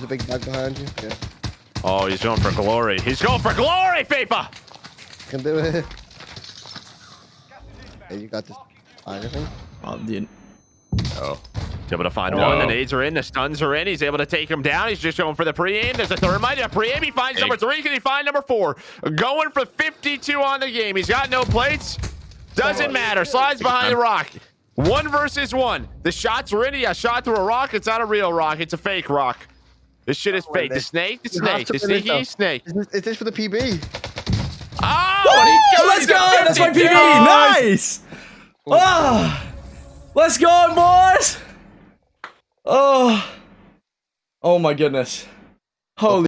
There's a big bag behind you. Yeah, Oh, he's going for glory. He's going for glory, FIFA. can do it. Hey, you got this. Fine, I think. Oh, dude. Oh. He's able to find No. one. The nades are in. The stuns are in. He's able to take him down. He's just going for the pre-aim. There's a thermite. A pre-aim. He finds Hey. number three. Can he find number four? Going for 52 on the game. He's got no plates. Doesn't matter. Slides behind the rock. One versus one. The shots are in. He got shot through a rock. It's not a real rock. It's a fake rock. This shit is fake. The snake. The You have snake. The win this, sneaky though. snake. Is this, is this for the PB? Oh, and Oh, let's go! That's my 52. PB. Nice. Ah, let's go, boys. Oh, oh my goodness. Holy.